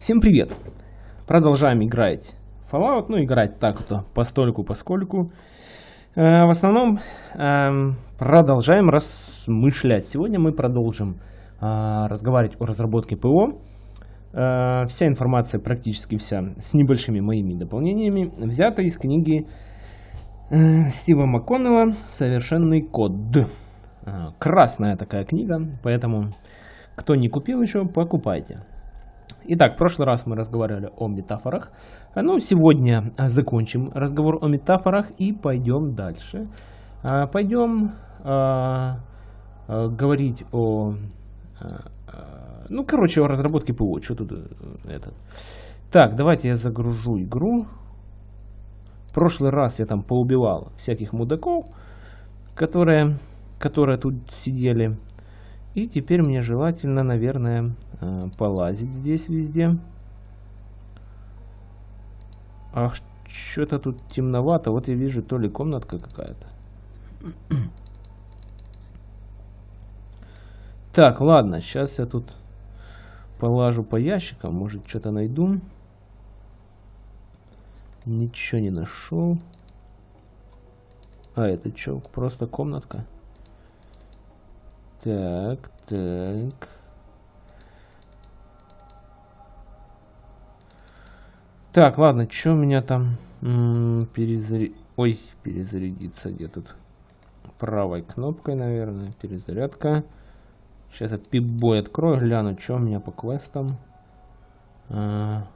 Всем привет! Продолжаем играть Fallout, ну играть так-то постольку поскольку. Э, в основном э, продолжаем размышлять. Сегодня мы продолжим э, разговаривать о разработке ПО. Э, вся информация, практически вся, с небольшими моими дополнениями, взята из книги э, Стива МакКоннелла «Совершенный код». Э, красная такая книга, поэтому кто не купил еще, покупайте. Итак, в прошлый раз мы разговаривали о метафорах. Ну, сегодня закончим разговор о метафорах и пойдем дальше. А, пойдем а, а, говорить о... Ну, короче, о разработке ПО. Что тут э, этот? Так, давайте я загружу игру. В прошлый раз я там поубивал всяких мудаков, которые, которые тут сидели. И теперь мне желательно, наверное, э, полазить здесь везде. Ах, что-то тут темновато. Вот я вижу, то ли комнатка какая-то. Так, ладно, сейчас я тут полажу по ящикам. Может, что-то найду. Ничего не нашел. А, это что, просто комнатка? Так, так. Так, ладно, что у меня там перезаряд... Ой, перезарядиться где тут? Правой кнопкой, наверное, перезарядка. Сейчас я пип-бой открою, гляну, что у меня по квестам. А,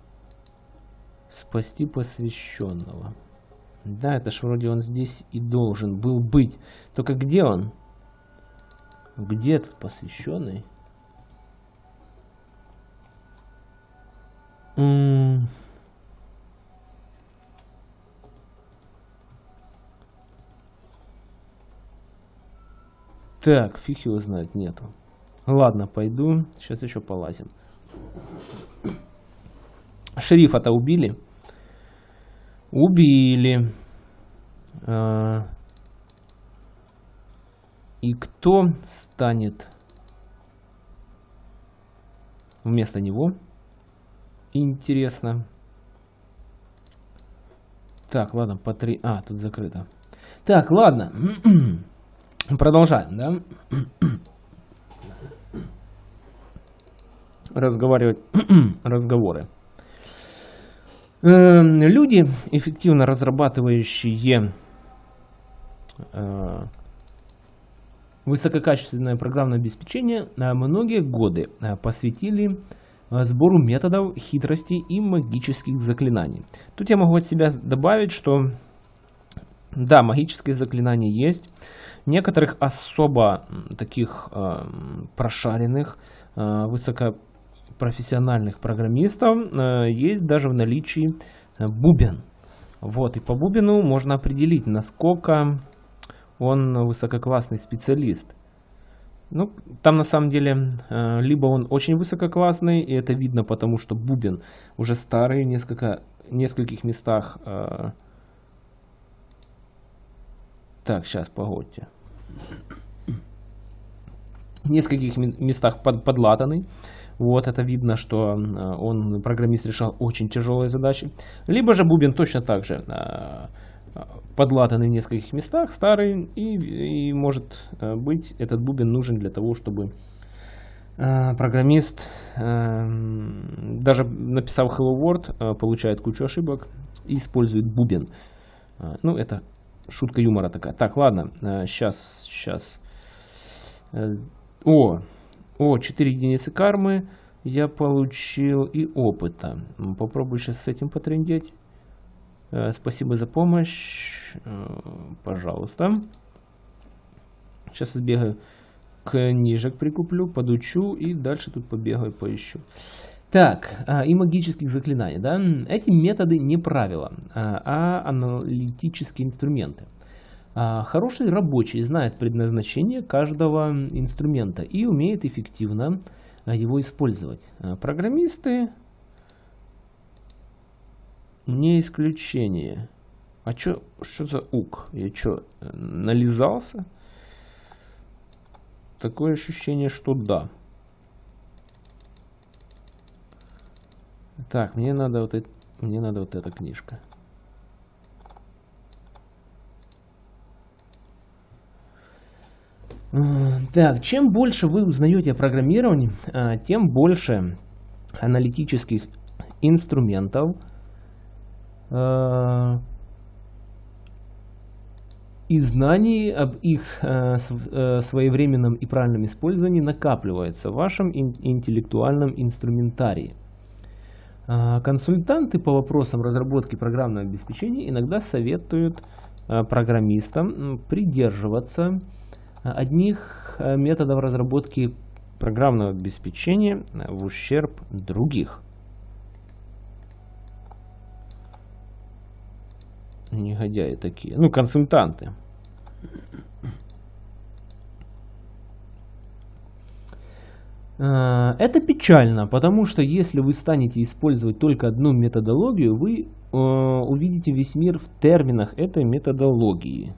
спасти посвященного. Да, это ж вроде он здесь и должен был быть. Только где он? Где этот посвященный? Так, фиг его знает, нету. Ладно, пойду. Сейчас еще полазим. Шерифа-то убили? Убили. А и кто станет вместо него? Интересно. Так, ладно, по три... А, тут закрыто. Так, ладно. Продолжаем, да? Разговаривать. Разговоры. Эм, люди, эффективно разрабатывающие э, Высококачественное программное обеспечение э, многие годы э, посвятили э, сбору методов, хитростей и магических заклинаний. Тут я могу от себя добавить, что да, магические заклинания есть. Некоторых особо таких э, прошаренных, э, высокопрофессиональных программистов э, есть даже в наличии бубен. Вот, и по бубену можно определить, насколько он высококлассный специалист. Ну, там на самом деле, э, либо он очень высококлассный, и это видно потому, что бубен уже старый, в несколько, нескольких местах. Э, так, сейчас, погодьте. В нескольких местах под, подлатанный. Вот, это видно, что э, он, программист, решал очень тяжелые задачи. Либо же бубен точно так же подлатанный в нескольких местах, старый, и, и может э, быть этот бубен нужен для того, чтобы э, программист, э, даже написав Hello World, получает кучу ошибок и использует бубен. Ну, это шутка юмора такая. Так, ладно, сейчас, сейчас. О, о, 4 единицы кармы я получил и опыта. Попробую сейчас с этим потрендеть. Э, спасибо за помощь. Э, пожалуйста. Сейчас сбегаю книжек прикуплю, подучу и дальше тут побегаю, поищу. Так, а, и магических заклинаний. Да? Эти методы не правила, а, а аналитические инструменты. А, хороший рабочий знает предназначение каждого инструмента и умеет эффективно его использовать. Программисты не исключение. А чё, что за ук? Я чё, нализался? Такое ощущение, что да. Так, мне надо вот, это, мне надо вот эта книжка. Так, чем больше вы узнаете о программировании, а, тем больше аналитических инструментов и знаний об их а, своевременном и правильном использовании накапливается в вашем интеллектуальном инструментарии. Консультанты по вопросам разработки программного обеспечения иногда советуют программистам придерживаться одних э, методов разработки программного обеспечения в ущерб других. Негодяи такие. Ну, консультанты. Э, это печально, потому что если вы станете использовать только одну методологию, вы э, увидите весь мир в терминах этой методологии.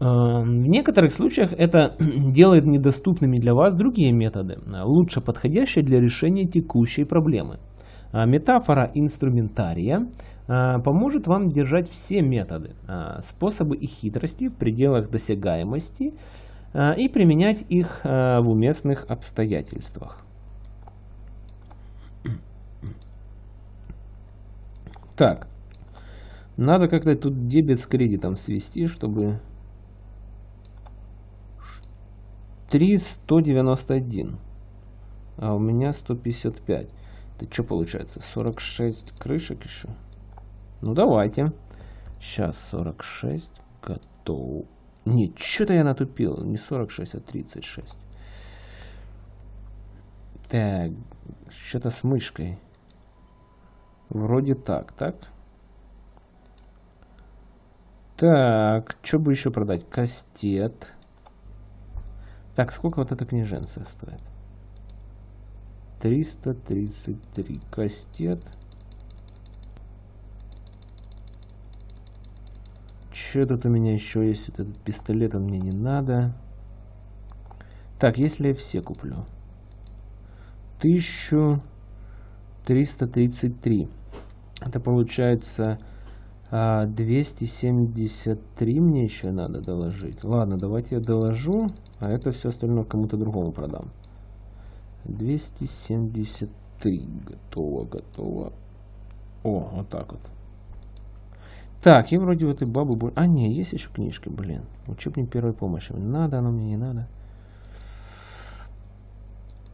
Эм, в некоторых случаях это делает недоступными для вас другие методы, лучше подходящие для решения текущей проблемы. А метафора инструментария э, поможет вам держать все методы, э, способы и хитрости в пределах досягаемости и применять их в уместных обстоятельствах. Так, надо как-то тут дебет с кредитом свести, чтобы 3 191. А у меня 155. Это что получается? 46 крышек еще? Ну давайте. Сейчас 46. Готов. Не, что-то я натупил. Не 46, а 36. Так, что-то с мышкой. Вроде так, так? Так, что бы еще продать? Кастет. Так, сколько вот эта книженция стоит? 333 кастет. Что тут у меня еще есть? Вот этот пистолет он мне не надо. Так, если я все куплю. 1333. Это получается 273 а, мне еще надо доложить. Ладно, давайте я доложу, а это все остальное кому-то другому продам. 273. Готово, готово. О, вот так вот. Так, и вроде в этой бабы... А, не, есть еще книжки, блин. Учебник первой помощи. Надо оно мне, не надо.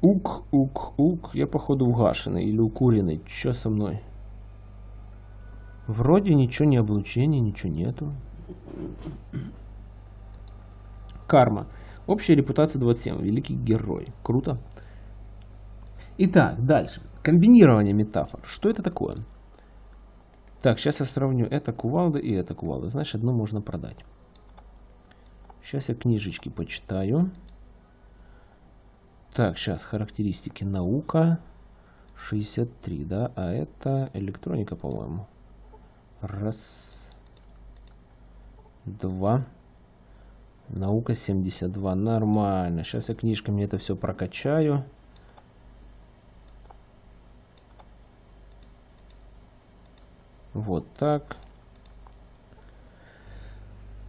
Ук, ук, ук. Я, походу, угашенный или укуренный. Че со мной? Вроде ничего не облучения, ничего нету. Карма. Общая репутация 27. Великий герой. Круто. Итак, дальше. Комбинирование метафор. Что это такое? Так, сейчас я сравню это кувалда и это кувалда. Значит, одну можно продать. Сейчас я книжечки почитаю. Так, сейчас характеристики наука 63, да, а это электроника, по-моему. Раз. Два. Наука 72. Нормально. Сейчас я книжками это все прокачаю. Вот так.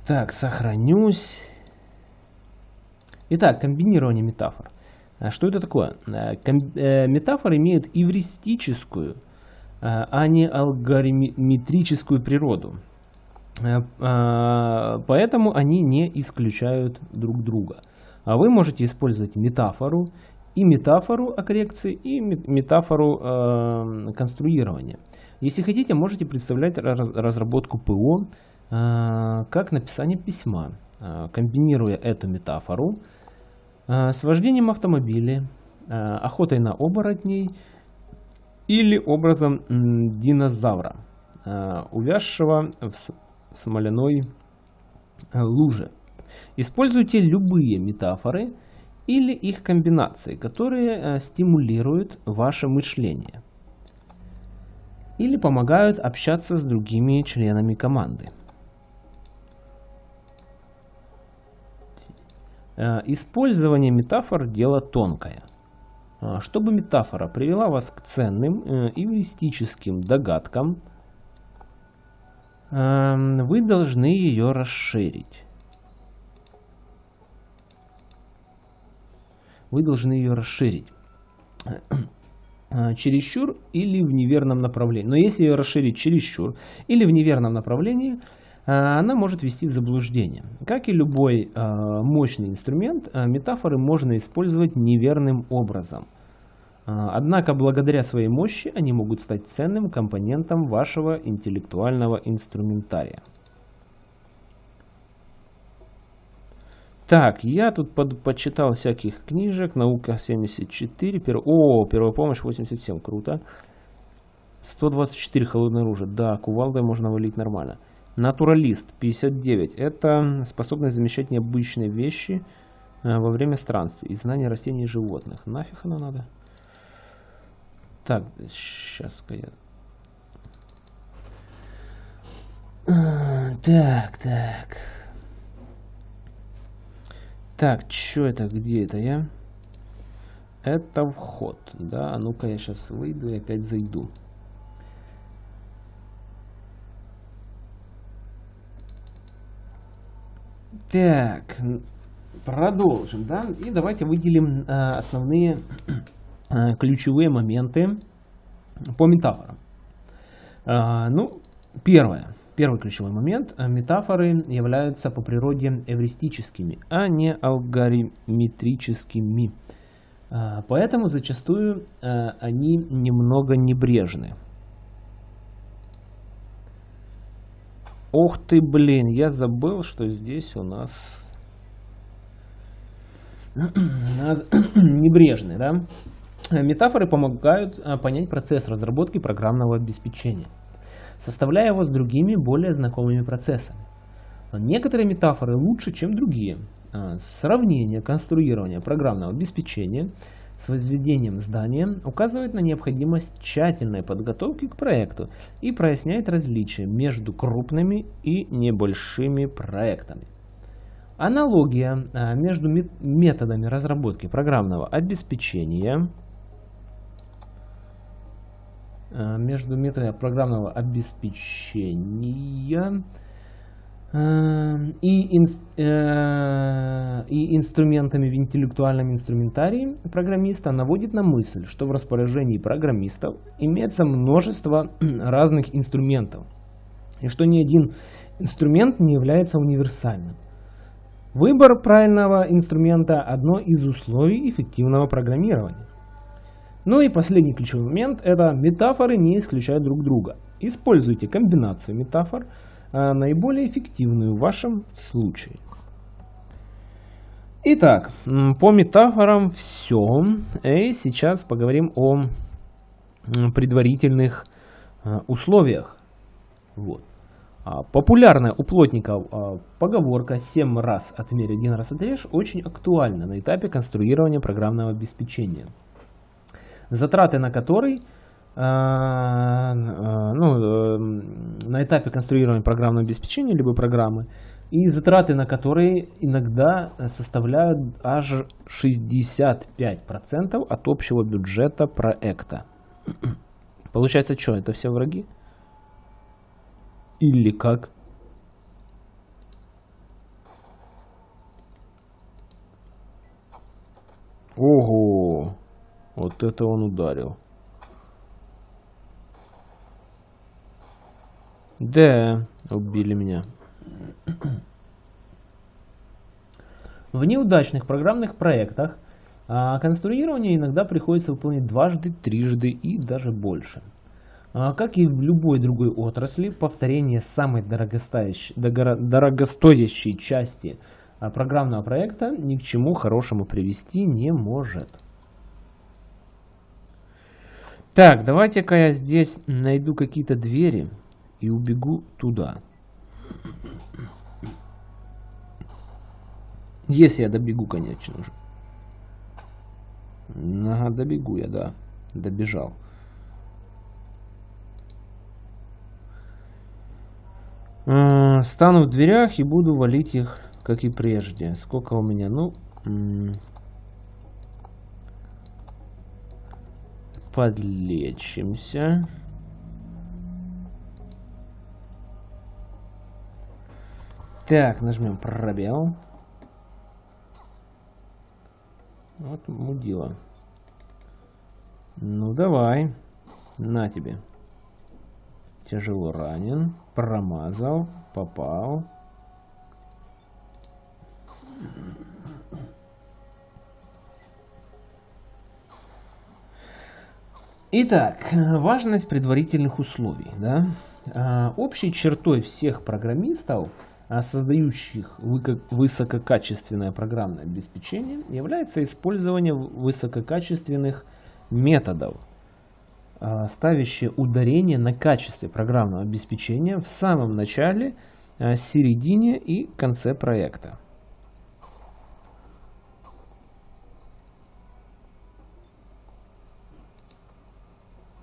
Так, сохранюсь. Итак, комбинирование метафор. А что это такое? Э, э, метафоры имеют эвристическую а, а не алгоритмическую природу. Э, поэтому они не исключают друг друга. А вы можете использовать метафору, и метафору о коррекции, и метафору э, конструирования. Если хотите, можете представлять разработку ПО э, как написание письма, комбинируя эту метафору с вождением автомобиля, охотой на оборотней или образом динозавра, увязшего в смоляной луже. Используйте любые метафоры или их комбинации, которые стимулируют ваше мышление или помогают общаться с другими членами команды. Использование метафор – дело тонкое. А, чтобы метафора привела вас к ценным э, эвристическим догадкам, эм, вы должны ее расширить. Вы должны ее расширить. Э, чересчур или в неверном направлении. Но если ее расширить чересчур или в неверном направлении, э, она может ввести в заблуждение. Как и любой э, мощный инструмент, метафоры можно использовать неверным образом. Однако благодаря своей мощи они могут стать ценным компонентом вашего интеллектуального инструментария. Так, я тут под, почитал всяких книжек. Наука 74. Пер... О, первая помощь 87. Круто. 124 холодное оружие. Да, кувалдой можно валить нормально. Натуралист 59. Это способность замечать необычные вещи э, во время странствий и знание растений и животных. Нафиг оно надо? Так, сейчас-ка я... Так, так. Так, что это? Где это я? Это вход, да? А ну-ка я сейчас выйду и опять зайду. Так, продолжим, да? И давайте выделим э, основные э, ключевые моменты по метафорам. Э, ну, первое. Первый ключевой момент. Э, метафоры являются по природе эвристическими, а не алгоритмическими. Э, поэтому зачастую э, они немного небрежны. Ох ты, блин, я забыл, что здесь у нас небрежны, да? Метафоры помогают понять процесс разработки программного обеспечения составляя его с другими, более знакомыми процессами. Некоторые метафоры лучше, чем другие. А, сравнение конструирования программного обеспечения с возведением здания указывает на необходимость тщательной подготовки к проекту и проясняет различия между крупными и небольшими проектами. Аналогия а, между методами разработки программного обеспечения – между методами программного обеспечения э, и, инс, э, и инструментами в интеллектуальном инструментарии программиста наводит на мысль, что в распоряжении программистов имеется множество разных инструментов, и что ни один инструмент не является универсальным. Выбор правильного инструмента – одно из условий эффективного программирования. Ну и последний ключевой момент – это метафоры не исключают друг друга. Используйте комбинацию метафор, а, наиболее эффективную в вашем случае. Итак, по метафорам все. И сейчас поговорим о предварительных а, условиях. Вот. А, популярная у плотников поговорка «7 раз отмерь, один раз отрежь» очень актуальна на этапе конструирования программного обеспечения затраты на который э, э, ну, э, на этапе конструирования программного обеспечения либо программы, и затраты на которые иногда составляют аж 65% от общего бюджета проекта. Получается, что, это все враги? Или как? Ого! Вот это он ударил. Да, убили меня. В неудачных программных проектах а, конструирование иногда приходится выполнять дважды, трижды и даже больше. А, как и в любой другой отрасли, повторение самой дорогостоящей, дорогостоящей части а, программного проекта ни к чему хорошему привести не может. Так, давайте-ка я здесь найду какие-то двери и убегу туда. Если я добегу, конечно же. Ага, добегу я, да. Добежал. А, стану в дверях и буду валить их, как и прежде. Сколько у меня? Ну, подлечимся. Так, нажмем пробел. Вот мудила. Ну давай. На тебе. Тяжело ранен. Промазал. Попал. Итак, важность предварительных условий. Да? А, общей чертой всех программистов, а, создающих высококачественное программное обеспечение, является использование высококачественных методов, а, ставящие ударение на качестве программного обеспечения в самом начале, середине и конце проекта.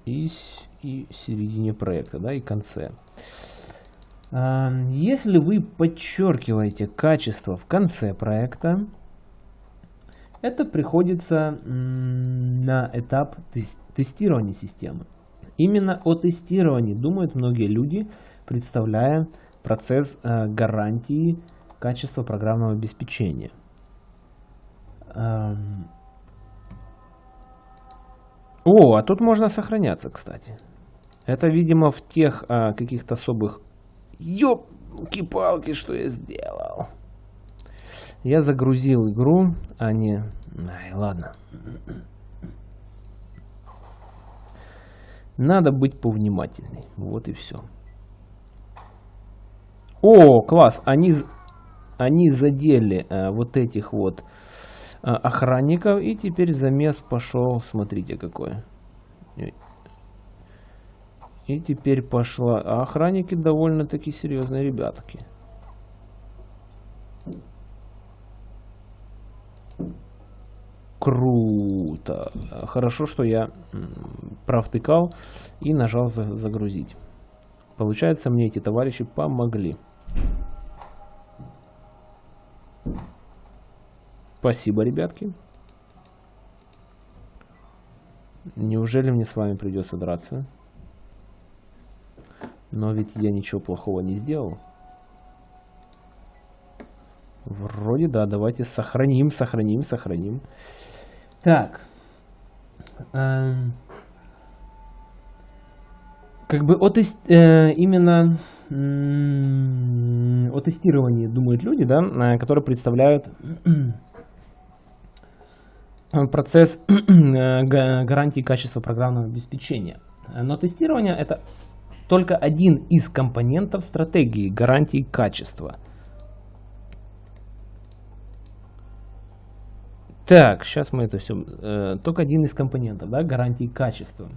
И, и середине проекта, да, и конце. А, если вы подчеркиваете качество в конце проекта, это приходится на этап тестирования системы. Именно о тестировании думают многие люди, представляя процесс э, гарантии качества программного обеспечения. О, а тут можно сохраняться, кстати. Это, видимо, в тех а, каких-то особых... Ёпки-палки, что я сделал. Я загрузил игру, а не... Ай, ладно. Надо быть повнимательней. Вот и все. О, класс. Они, они задели а, вот этих вот а, охранников. И теперь замес пошел, смотрите какой. И теперь пошла. А охранники довольно-таки серьезные ребятки. Круто. Хорошо, что я провтыкал и нажал загрузить. Получается, мне эти товарищи помогли. Спасибо, ребятки. Неужели мне с вами придется драться? Но ведь я ничего плохого не сделал. Вроде да, давайте сохраним, сохраним, сохраним. Так. Эм, как бы от, э, именно о тестировании думают люди, да, э, которые представляют процесс гарантии качества программного обеспечения. Но тестирование это только один из компонентов стратегии гарантии качества. Так, сейчас мы это все... Э, только один из компонентов да, гарантии качества.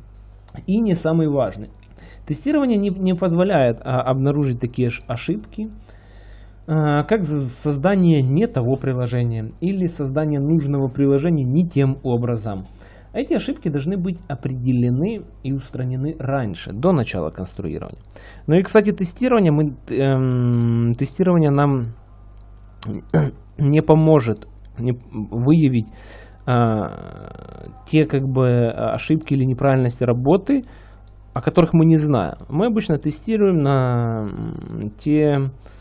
И не самый важный. Тестирование не, не позволяет а, обнаружить такие ошибки, как создание не того приложения или создание нужного приложения не тем образом. Эти ошибки должны быть определены и устранены раньше, до начала конструирования. Ну и, кстати, тестирование, мы, эм, тестирование нам не поможет выявить э, те как бы ошибки или неправильности работы, о которых мы не знаем. Мы обычно тестируем на те Э,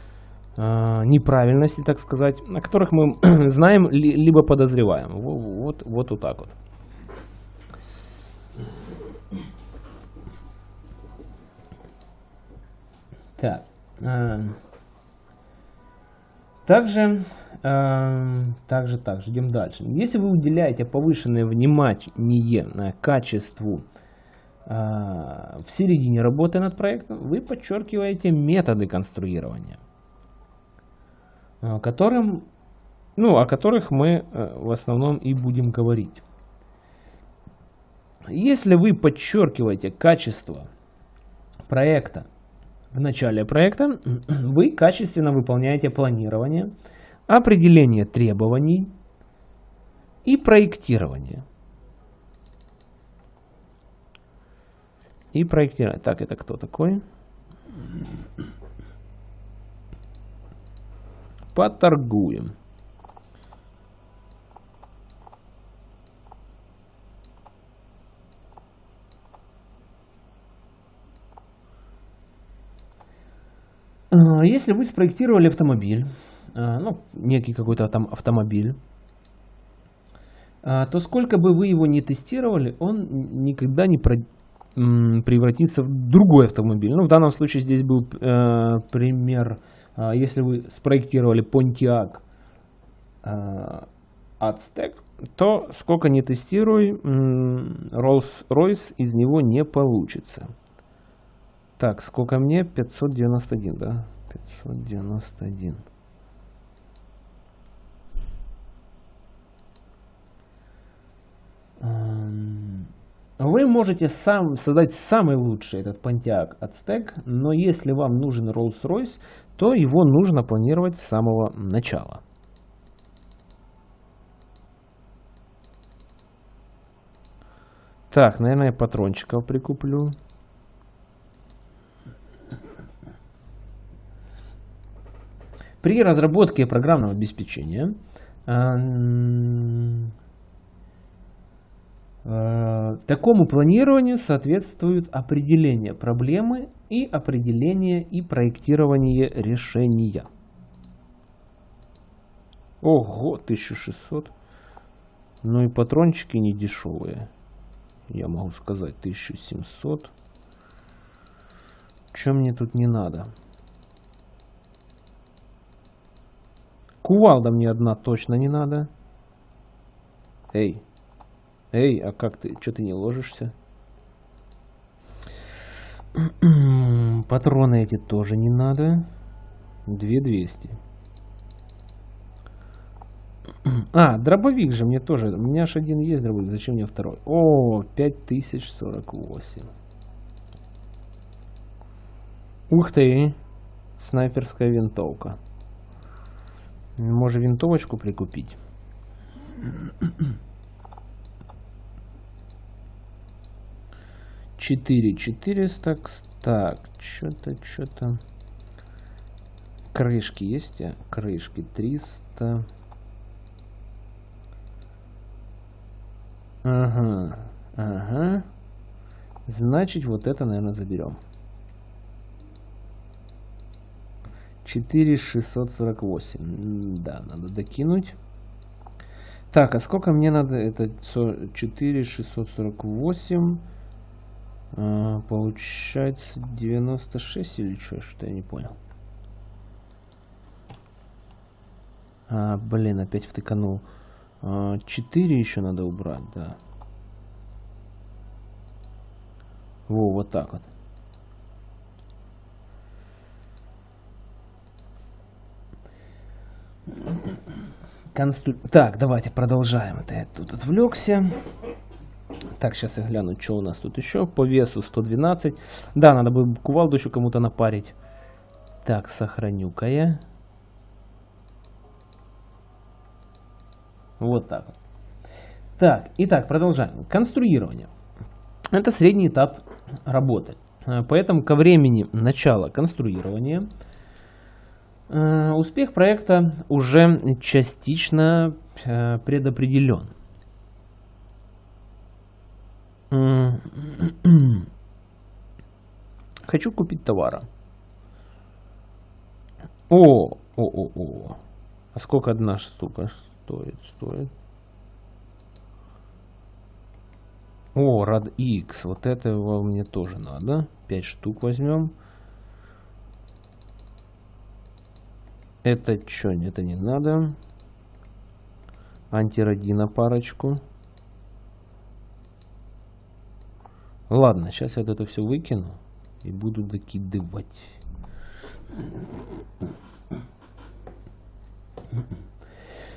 неправильности, так сказать, о которых мы знаем либо подозреваем. Вот, вот, вот так вот. Так. Э, также, э, также, также, идем дальше. Если вы уделяете повышенное внимание качеству в середине работы над проектом, вы подчеркиваете методы конструирования. Э, которым, ну, о которых мы э, в основном и будем говорить. Если вы подчеркиваете качество проекта в начале проекта, вы качественно выполняете планирование, определение требований и проектирование. И проектирование. Так, это кто такой? Поторгуем. А, если вы спроектировали автомобиль, а, ну, некий какой-то там автомобиль, а, то сколько бы вы его не тестировали, он никогда не, про, превратится в другой автомобиль. Ну, в данном случае здесь был э, пример, если вы спроектировали Pontiac Aztec, то сколько не тестируй, Rolls-Royce из него не получится. Так, сколько мне? 591, да? 591. Вы можете сам создать самый лучший этот Pontiac Aztec, но если вам нужен Rolls-Royce, то его нужно планировать с самого начала. Так, наверное, патрончиков прикуплю. При разработке программного обеспечения э, такому планированию соответствуют определение проблемы и определение и проектирование решения. Ого, 1600. Ну и патрончики не дешевые. Я могу сказать 1700. Чем мне тут не надо? Кувалда мне одна точно не надо. Эй. Эй, а как ты? Что ты не ложишься? Патроны эти тоже не надо. 2200. А, дробовик же мне тоже. У меня аж один есть дробовик. Зачем мне второй? О, 5048. Ух ты. Снайперская винтовка. Может винтовочку прикупить? Четыре четыреста. Так, что-то, что-то. Крышки есть? А? Крышки триста. Ага, ага. Значит, вот это, наверное, заберем. 4648. Да, надо докинуть. Так, а сколько мне надо? Это 4648. А, получается 96 или что? Что я не понял. А, блин, опять втыканул. А, 4 еще надо убрать, да. Во, вот так вот. Констру... Так, давайте продолжаем. Это я тут отвлекся. Так, сейчас я гляну, что у нас тут еще. По весу 112. Да, надо бы кувалду еще кому-то напарить. Так, сохраню-ка я. Вот так. Так, итак, продолжаем. Конструирование. Это средний этап работы. Поэтому ко времени начала конструирования Э, успех проекта уже частично э, предопределен. Хочу купить товара. О, о, о, о. А сколько одна штука стоит? Стоит. О, рад X. Вот этого мне тоже надо. 5 штук возьмем. Это что? Это не надо. Антиродина парочку. Ладно, сейчас я вот это все выкину и буду докидывать.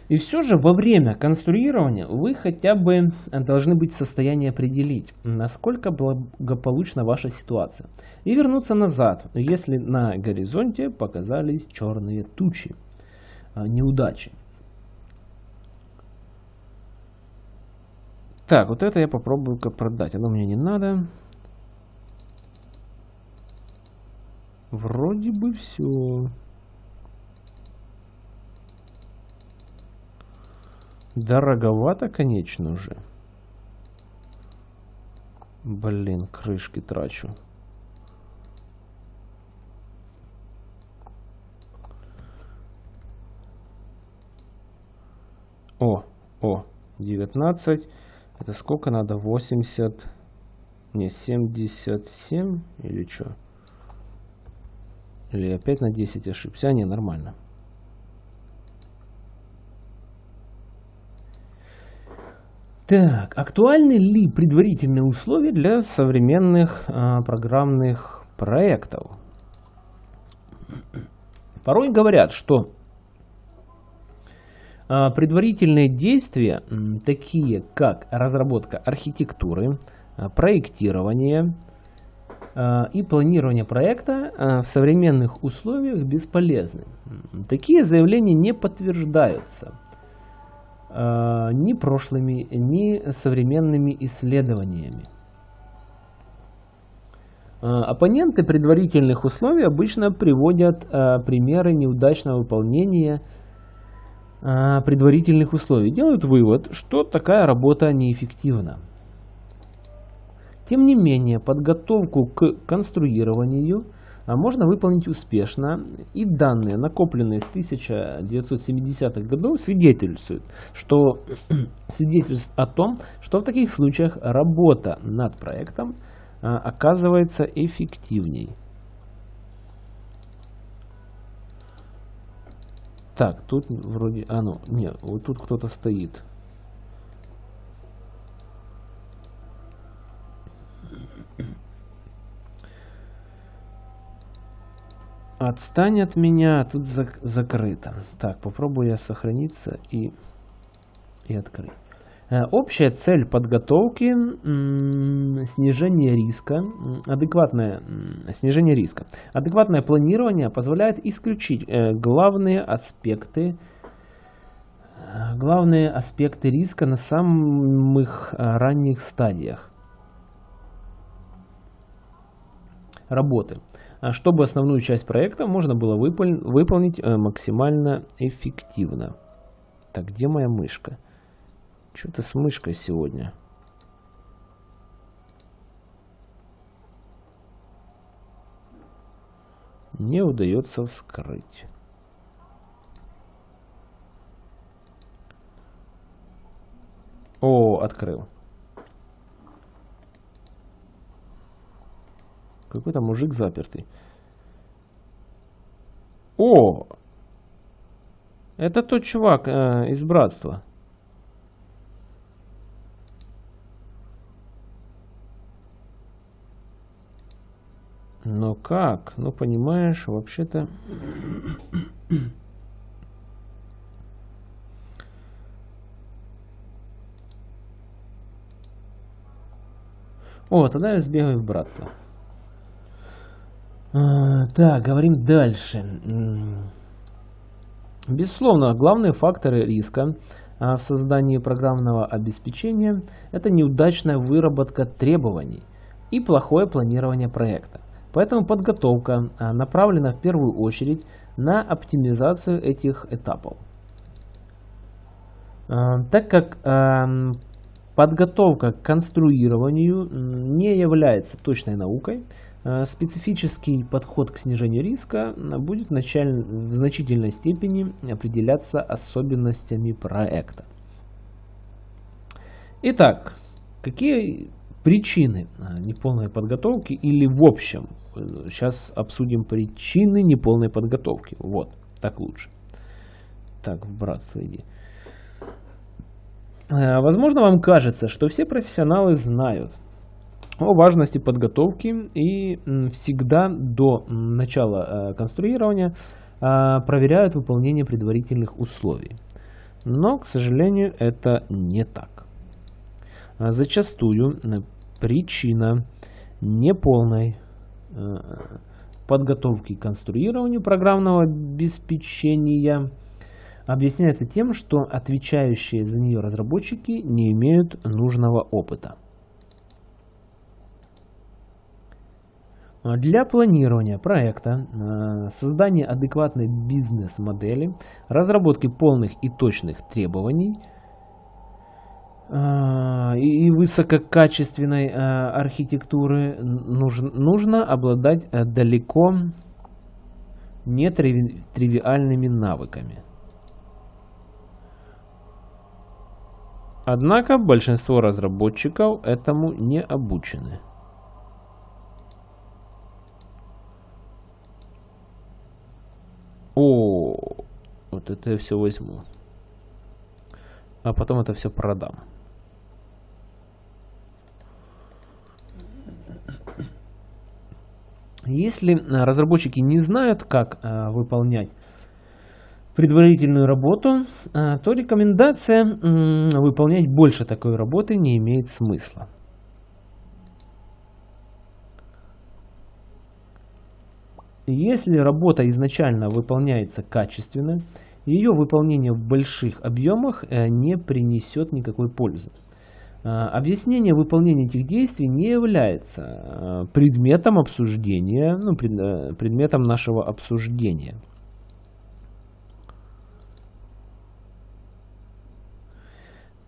И все же во время конструирования вы хотя бы должны быть в состоянии определить, насколько благополучна ваша ситуация. И вернуться назад, если на горизонте показались черные тучи, а, неудачи. Так, вот это я попробую как продать. Оно мне не надо. Вроде бы все. Дороговато, конечно же. Блин, крышки трачу. О, о, 19. Это сколько надо? 80. Не, 77 или что? Или опять на 10 ошибся? А, не, нормально. Так, актуальны ли предварительные условия для современных а, программных проектов? Порой говорят, что предварительные действия, такие как разработка архитектуры, а, проектирование а, и планирование проекта в современных условиях бесполезны. Такие заявления не подтверждаются ни прошлыми, ни современными исследованиями. Оппоненты предварительных условий обычно приводят примеры неудачного выполнения а, предварительных условий, делают вывод, что такая работа неэффективна. Тем не менее, подготовку к конструированию а, можно выполнить успешно, и данные, накопленные с 1970-х годов, свидетельствуют, что, свидетельствуют о том, что в таких случаях работа над проектом а, оказывается эффективней. Так, тут вроде... А, ну, нет, вот тут кто-то стоит. Отстань от меня, тут зак закрыто. Так, попробую я сохраниться и, и открыть. Э, общая цель подготовки – снижение риска, адекватное снижение риска. Адекватное планирование позволяет исключить э, главные аспекты, э, главные аспекты риска на самых ранних стадиях работы, чтобы основную часть проекта можно было выполнить максимально эффективно. Так, где моя мышка? Что-то с мышкой сегодня. Не удается вскрыть. О, открыл. Какой-то мужик запертый. О! Это тот чувак э, из братства. Но как? Ну, понимаешь, вообще-то... О, тогда я сбегаю в братство. А, так, говорим дальше. Безусловно, главные факторы риска а, в создании программного обеспечения – это неудачная выработка требований и плохое планирование проекта. Поэтому подготовка а, направлена в первую очередь на оптимизацию этих этапов. А, так как а, подготовка к конструированию не является точной наукой, специфический подход к снижению риска будет в значительной степени определяться особенностями проекта. Итак, какие причины неполной подготовки или в общем Сейчас обсудим причины неполной подготовки. Вот, так лучше. Так, в братство иди. Э, возможно, вам кажется, что все профессионалы знают о важности подготовки и всегда до начала э, конструирования э, проверяют выполнение предварительных условий. Но, к сожалению, это не так. Зачастую причина неполной подготовки к конструированию программного обеспечения объясняется тем, что отвечающие за нее разработчики не имеют нужного опыта. Для планирования проекта, э, создания адекватной бизнес-модели, разработки полных и точных требований – а, и высококачественной а, архитектуры нужно, нужно обладать э, далеко не тривиальными навыками. Однако большинство разработчиков этому не обучены. О, вот это я все возьму. А потом это все продам. Если э, разработчики не знают, как э, выполнять предварительную работу, э, то рекомендация выполнять больше такой работы не имеет смысла. Если работа изначально выполняется качественно, ее выполнение в больших объемах не принесет никакой пользы. Э, объяснение выполнения этих действий не является э, предметом обсуждения, ну, предметом нашего обсуждения.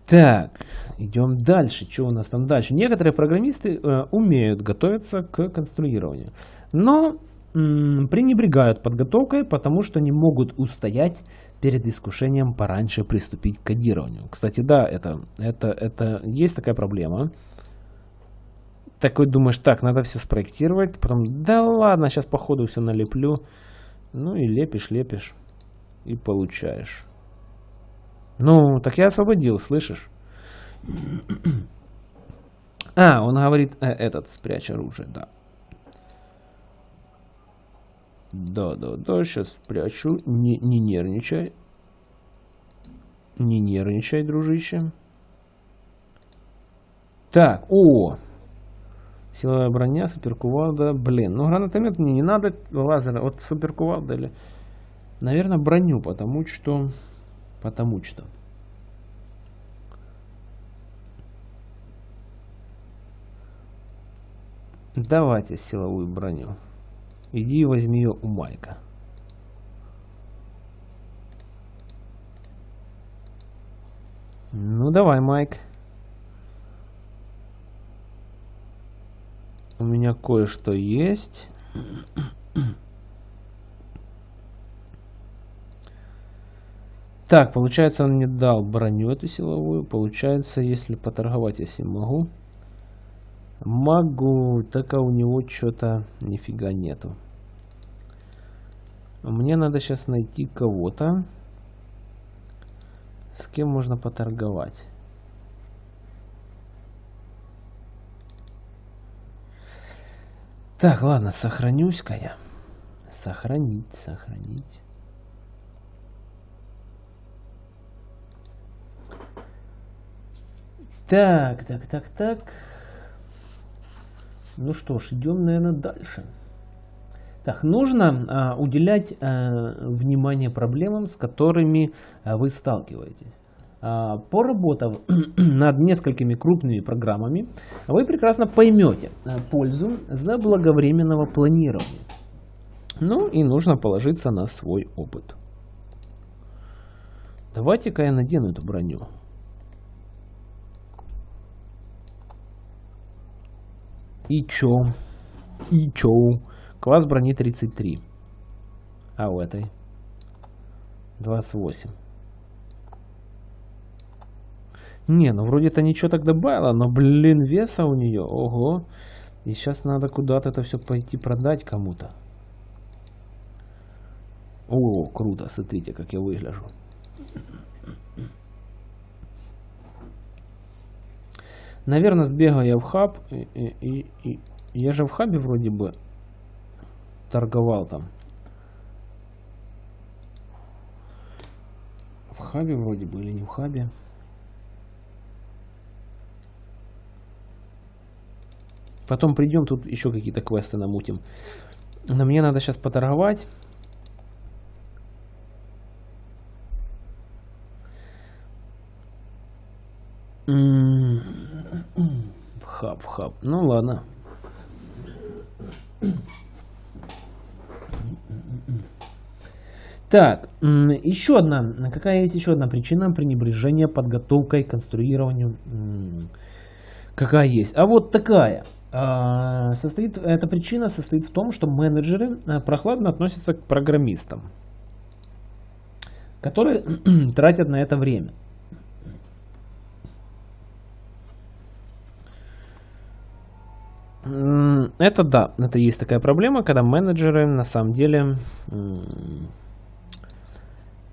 Так, идем дальше. Что у нас там дальше? Некоторые программисты э, умеют готовиться к конструированию, но пренебрегают подготовкой, потому что не могут устоять перед искушением пораньше приступить к кодированию. Кстати, да, это, это, это есть такая проблема. Такой думаешь, так, надо все спроектировать, потом, да ладно, сейчас по ходу все налеплю. Ну и лепишь, лепишь и получаешь. Ну, так я освободил, слышишь? А, он говорит, э, этот, спрячь оружие, да. Да, да, да, сейчас спрячу. Не, не нервничай. Не нервничай, дружище. Так, о! Силовая броня, суперкувалда. Блин, ну гранатомет мне не надо. Лазер, вот суперкувалда или... Наверное, броню, потому что... Потому что... Давайте силовую броню. Иди и возьми ее у Майка. Ну давай, Майк. У меня кое-что есть. Так, получается, он не дал броню эту силовую. Получается, если поторговать, если могу. Могу, так а у него что-то нифига нету. Мне надо сейчас найти кого-то, с кем можно поторговать. Так, ладно, сохранюсь-ка я. Сохранить, сохранить. Так, так, так, так. Ну что ж, идем, наверное, дальше. Так, нужно а, уделять а, внимание проблемам, с которыми а, вы сталкиваетесь. А, поработав над несколькими крупными программами, вы прекрасно поймете а, пользу заблаговременного планирования. Ну и нужно положиться на свой опыт. Давайте-ка я надену эту броню. И чё? И чё? Класс брони 33. А у этой? 28. Не, ну вроде это ничего так добавило, но, блин, веса у нее, ого. И сейчас надо куда-то это все пойти продать кому-то. О, круто, смотрите, как я выгляжу. Наверное, сбегаю я в хаб. И, и, и, я же в хабе вроде бы торговал там. В хабе вроде бы или не в хабе. Потом придем, тут еще какие-то квесты намутим. Но мне надо сейчас поторговать. В хаб. Ну ладно. Так, еще одна, какая есть еще одна причина пренебрежения подготовкой к конструированию? Какая есть? А вот такая. А, состоит, эта причина состоит в том, что менеджеры э, прохладно относятся к программистам, которые тратят на это время. Это да, это есть такая проблема, когда менеджеры на самом деле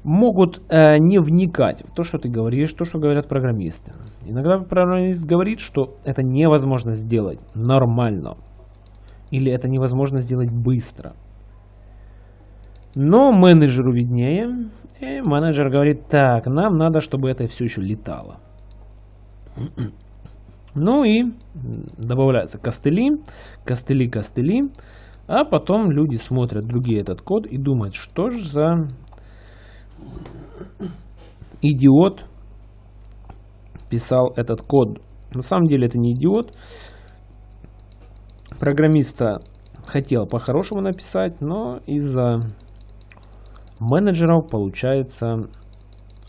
могут э, не вникать в то, что ты говоришь, то, что говорят программисты. Иногда программист говорит, что это невозможно сделать нормально. Или это невозможно сделать быстро. Но менеджеру виднее. И менеджер говорит, так, нам надо, чтобы это все еще летало. Ну и добавляются костыли, костыли, костыли. А потом люди смотрят другие этот код и думают, что же за идиот писал этот код. На самом деле это не идиот. Программиста хотел по-хорошему написать, но из-за менеджеров получается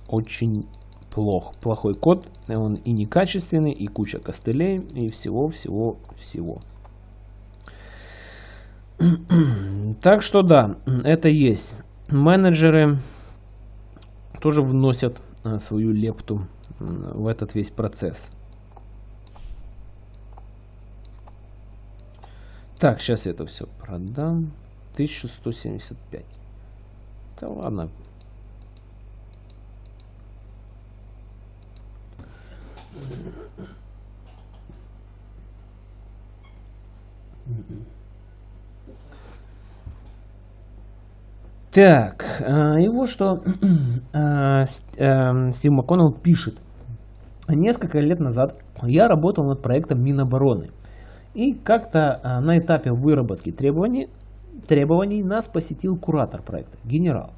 очень плох. Плохой код, он и некачественный, и куча костылей, и всего-всего-всего. Так что да, это есть. Менеджеры тоже вносят э, свою лепту в этот весь процесс. Так, сейчас я это все продам. 1175. Да ладно. Так, э, и вот что э, э, Стив МакКоннелл пишет. Несколько лет назад я работал над проектом Минобороны. И как-то на этапе выработки требований, требований нас посетил куратор проекта, генерал.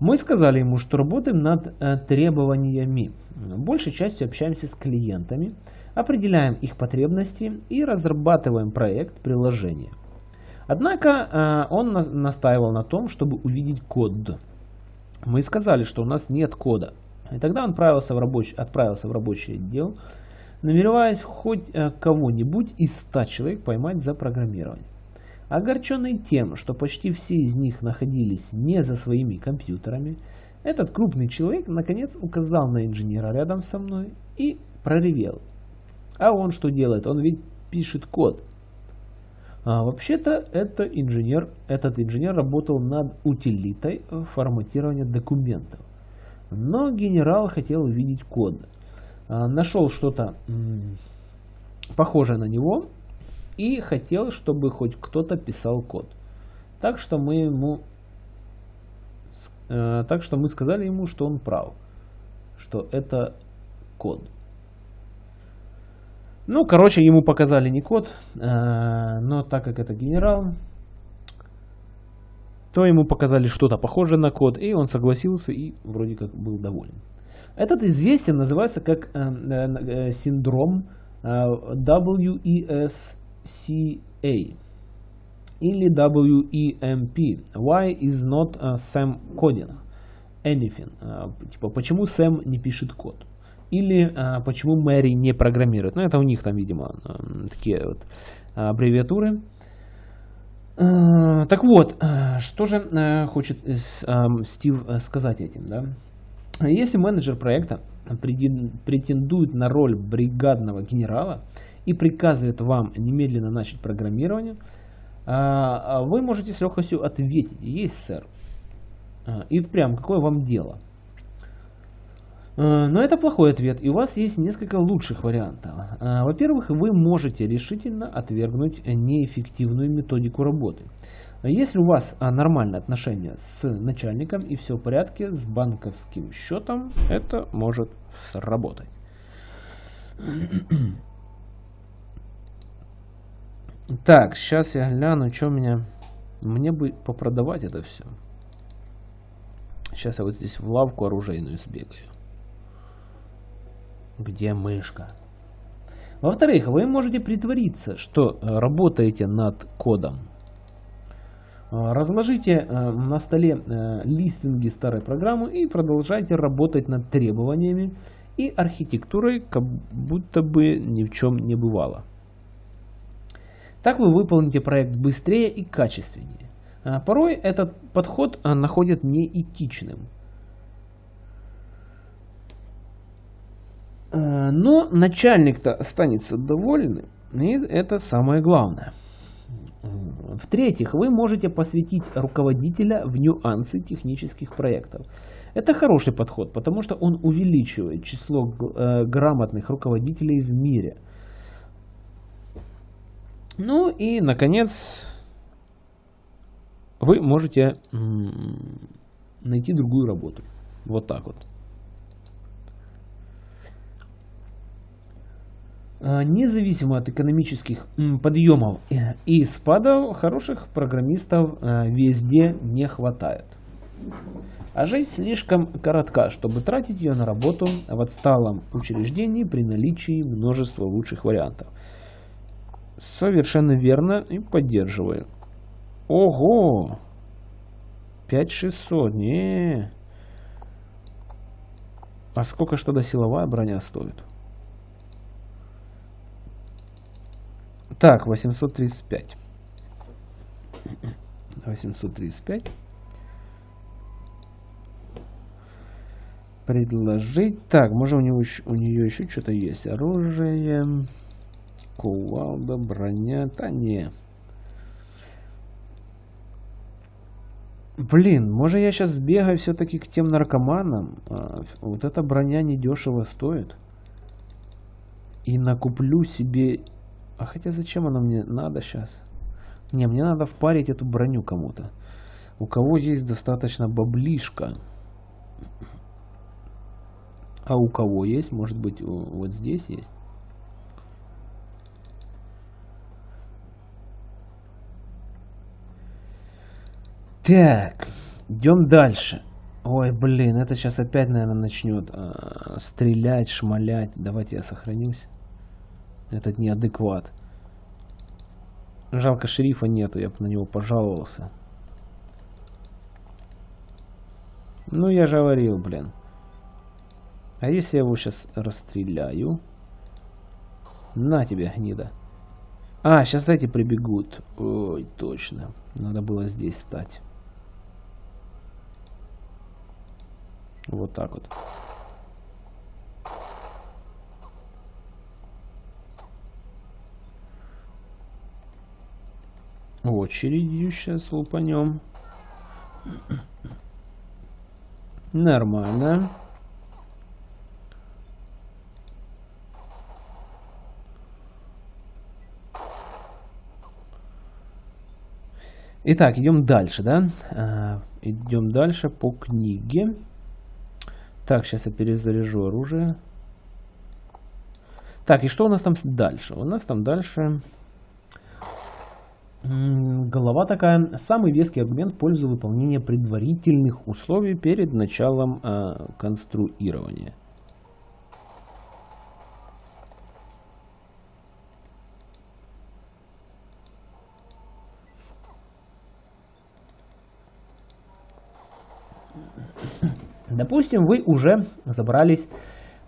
Мы сказали ему, что работаем над требованиями. Большей частью общаемся с клиентами, определяем их потребности и разрабатываем проект приложения. Однако э, он настаивал на том, чтобы увидеть код. Мы сказали, что у нас нет кода. И тогда он отправился в рабочий, отправился в рабочий отдел, намереваясь хоть э, кого-нибудь из 100 человек поймать за программирование. Огорченный тем, что почти все из них находились не за своими компьютерами, этот крупный человек наконец указал на инженера рядом со мной и проревел. А он что делает? Он ведь пишет код. А, Вообще-то это инженер, этот инженер работал над утилитой форматирования документов. Но генерал хотел увидеть код. А, нашел что-то похожее на него и хотел, чтобы хоть кто-то писал код. Так что мы ему э, так что мы сказали ему, что он прав, что это код. Ну, короче, ему показали не код, э, но так как это генерал, то ему показали что-то похожее на код, и он согласился и вроде как был доволен. Этот известен называется как э, э, синдром WESCA или WEMP. Why is not Sam coding anything? Типа, почему Сэм не пишет код? Или а, почему Мэри не программирует. Ну, это у них там, видимо, такие вот аббревиатуры. Так вот, что же хочет Стив сказать этим, да? Если менеджер проекта претендует на роль бригадного генерала и приказывает вам немедленно начать программирование, вы можете с легкостью ответить, есть сэр. И впрямь, какое вам дело? Но это плохой ответ, и у вас есть несколько лучших вариантов. Во-первых, вы можете решительно отвергнуть неэффективную методику работы. Если у вас нормальные отношения с начальником и все в порядке с банковским счетом, это может сработать. Так, сейчас я гляну, что у меня... Мне бы попродавать это все. Сейчас я вот здесь в лавку оружейную сбегаю. Где мышка? Во-вторых, вы можете притвориться, что э, работаете над кодом. Э, разложите э, на столе листинги старой программы и продолжайте работать над требованиями и архитектурой, как будто бы ни в чем не бывало. Так вы выполните проект быстрее и качественнее. Порой этот подход находят неэтичным. Э, но начальник-то останется доволен, и это самое главное. В-третьих, вы можете посвятить руководителя в нюансы технических проектов. Это хороший подход, потому что он увеличивает число э, грамотных руководителей в мире. Ну и, наконец, вы можете найти другую работу. Вот так вот. А, независимо от экономических подъемов и спадов, хороших программистов а, везде не хватает. А жизнь слишком коротка, чтобы тратить ее на работу в отсталом учреждении при наличии множества лучших вариантов. Совершенно верно и поддерживаю. Ого! 5600, не. А сколько что до силовая броня стоит? Так, 835. 835. Предложить. Так, может у, него, у нее еще что-то есть. Оружие. Кувалда, броня. Да не. Блин, может я сейчас сбегаю все-таки к тем наркоманам? А, вот эта броня недешево стоит. И накуплю себе а хотя зачем оно мне надо сейчас? Не, мне надо впарить эту броню кому-то. У кого есть достаточно баблишка. А у кого есть? Может быть, вот здесь есть? Так, идем дальше. Ой, блин, это сейчас опять, наверное, начнет э, стрелять, шмалять. Давайте я сохранюсь этот неадекват. Жалко шерифа нету, я бы на него пожаловался. Ну, я же говорил, блин. А если я его сейчас расстреляю? На тебе, гнида. А, сейчас эти прибегут. Ой, точно. Надо было здесь стать. Вот так вот. очередью сейчас лупанем. Нормально. Итак, идем дальше, да? А, идем дальше по книге. Так, сейчас я перезаряжу оружие. Так, и что у нас там дальше? У нас там дальше Голова такая. Самый веский аргумент в пользу выполнения предварительных условий перед началом э, конструирования. Допустим, вы уже забрались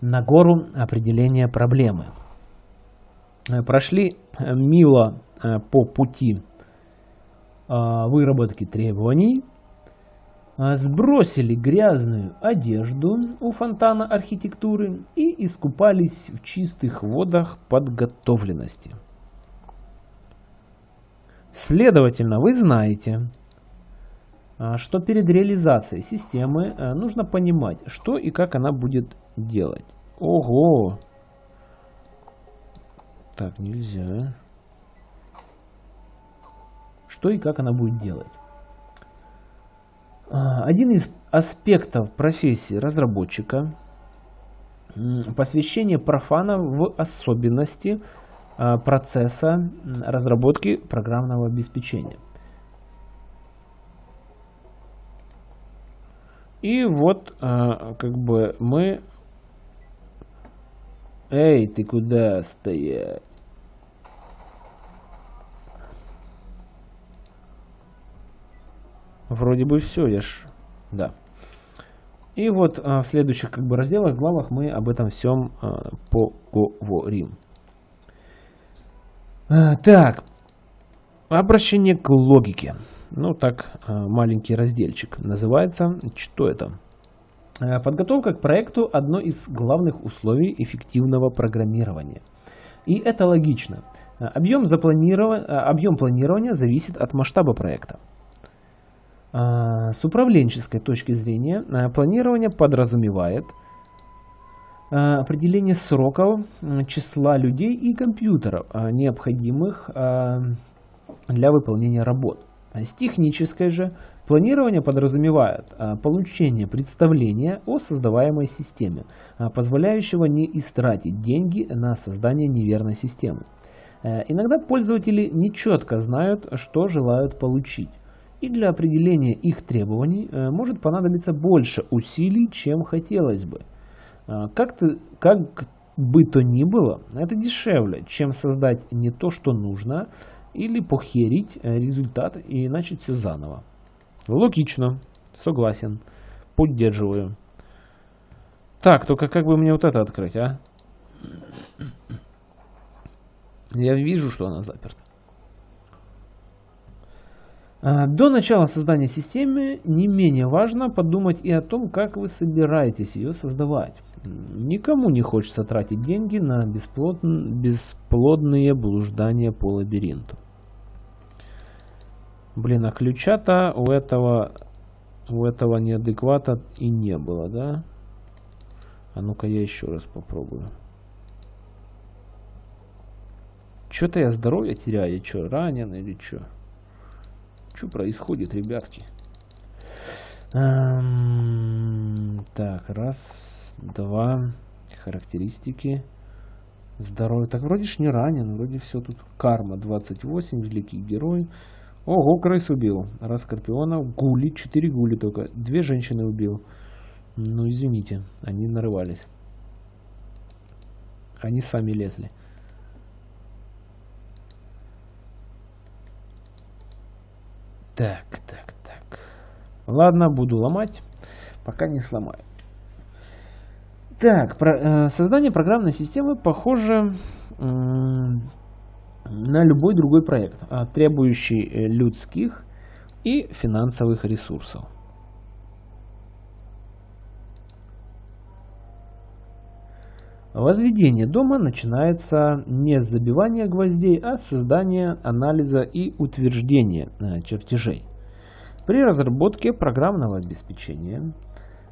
на гору определения проблемы. Э, прошли э, мило э, по пути выработки требований, сбросили грязную одежду у фонтана архитектуры и искупались в чистых водах подготовленности. Следовательно, вы знаете, что перед реализацией системы нужно понимать, что и как она будет делать. Ого! Так, нельзя. Что и как она будет делать? А, один из аспектов профессии разработчика – посвящение профана в особенности а, процесса разработки программного обеспечения. И вот а, как бы мы... Эй, ты куда стоять? Вроде бы все, я ж... Да. И вот а, в следующих как бы разделах, главах мы об этом всем а, поговорим. Так. Обращение к логике. Ну, так, а, маленький разделчик называется. Что это? А, подготовка к проекту – одно из главных условий эффективного программирования. И это логично. Объем, запланирован... Объем планирования зависит от масштаба проекта. С управленческой точки зрения планирование подразумевает определение сроков, числа людей и компьютеров, необходимых для выполнения работ. С технической же Планирование подразумевает а, получение представления о создаваемой системе, а, позволяющего не истратить деньги на создание неверной системы. Э, иногда пользователи нечетко знают, что желают получить. И для определения их требований э, может понадобиться больше усилий, чем хотелось бы. А, как, -то, как бы то ни было, это дешевле, чем создать не то, что нужно, или похерить э, результат и начать все заново. Логично. Согласен. Поддерживаю. Так, только как бы мне вот это открыть, а? Я вижу, что она заперта. А, до начала создания системы не менее важно подумать и о том, как вы собираетесь ее создавать. Никому не хочется тратить деньги на бесплодные блуждания по лабиринту. Блин, а ключа-то у этого, у этого неадеквата и не было, да? А ну-ка я еще раз попробую. Что-то я здоровье теряю, я что, ранен или что? Что происходит, ребятки? Эм, так, раз, два, характеристики. Здоровье. Так вроде ж не ранен, вроде все тут. Карма 28, великий герой. Ого, крыс убил. Раз скорпионов. Гули. Четыре гули только. Две женщины убил. Ну, извините. Они нарывались. Они сами лезли. Так, так, так. Ладно, буду ломать. Пока не сломаю. Так, про, э, создание программной системы похоже на любой другой проект, а, требующий э, людских и финансовых ресурсов. Возведение дома начинается не с забивания гвоздей, а с создания анализа и утверждения э, чертежей. При разработке программного обеспечения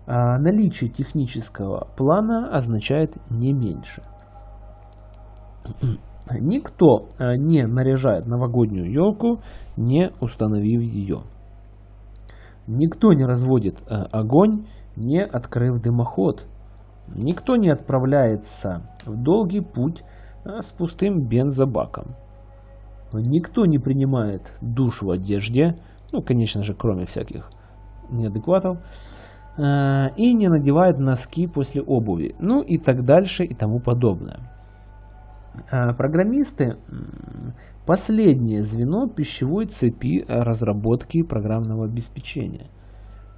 а, наличие технического плана означает не меньше. Никто э, не наряжает новогоднюю елку, не установив ее. Никто не разводит э, огонь, не открыв дымоход. Никто не отправляется в долгий путь э, с пустым бензобаком. Никто не принимает душ в одежде, ну, конечно же, кроме всяких неадекватов, и не надевает носки после обуви, ну и так дальше и тому подобное. А, программисты – последнее звено пищевой цепи разработки программного обеспечения.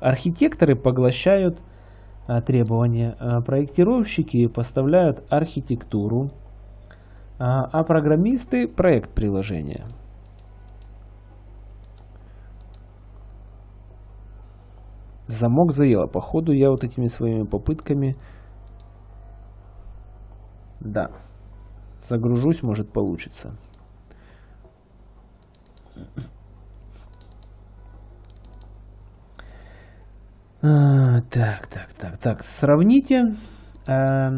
Архитекторы поглощают а, требования, а, проектировщики поставляют архитектуру, а программисты – проект приложения. Замок заело. Походу я вот этими своими попытками... Да. Загружусь, может получится. А, так, так, так, так. Сравните э,